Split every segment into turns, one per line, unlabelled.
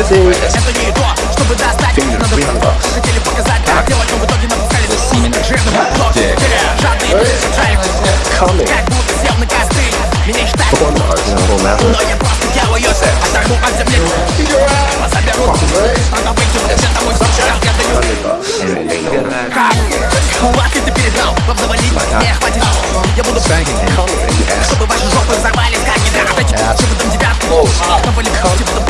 Это не то, чтобы достать надо
300 bucks.
Хотели показать, как делать, но в итоге напускали жирным
Dick.
Жадные
Coming.
Как будто сел на костыль Меня считают но я просто делаю Оторву от земли Позаберу Надо выйти в цвет домой сейчас Я даю как ты передал Вам завалить не хватит Я буду чтобы ваши жопы взорвались как гидраты Чтобы там девятку Чтобы лепить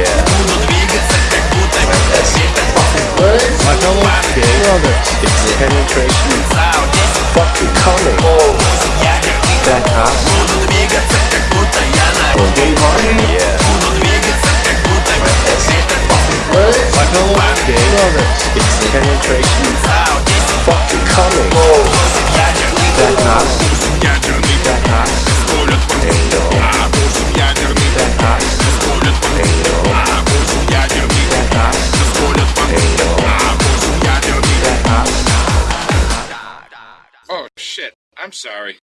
It's penetration.
Wow, this
fucking coming.
Oh,
that
ass. I'm sorry.